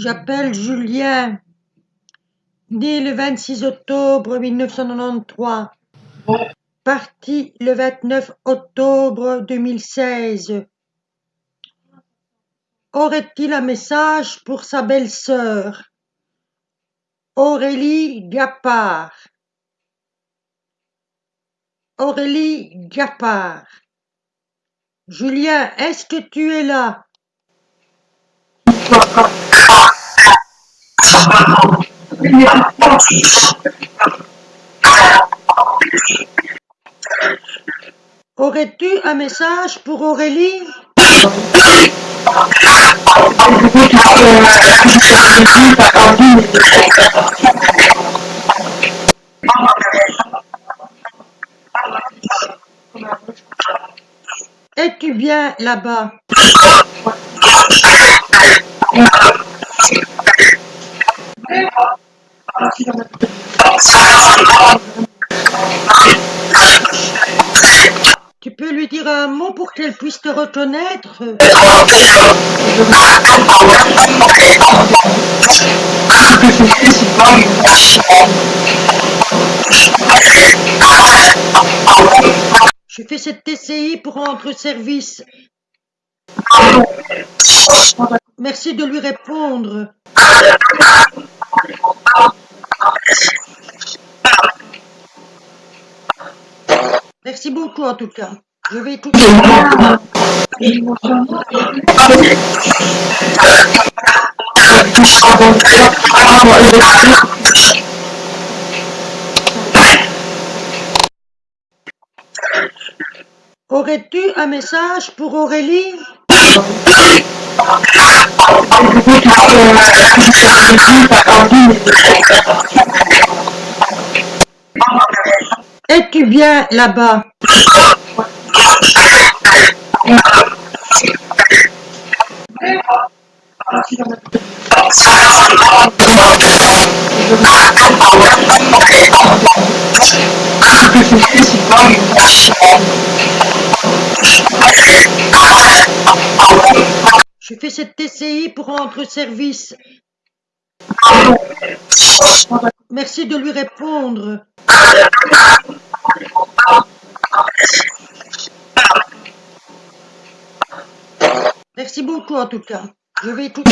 s'appelle Julien, né le 26 octobre 1993, parti le 29 octobre 2016. Aurait-il un message pour sa belle-sœur, Aurélie Gappard Aurélie Gappard Julien, est-ce que tu es là? Aurais-tu un message pour Aurélie? Es-tu bien là-bas? Tu peux lui dire un mot pour qu'elle puisse te reconnaître Je fais cette TCI pour rendre service. Merci de lui répondre. Merci beaucoup en tout cas. Je vais écouter. Aurais-tu un message pour Aurélie? Es-tu bien là-bas Je fais cette TCI pour rendre service. Merci de lui répondre. Merci beaucoup en tout cas. Je vais écouter.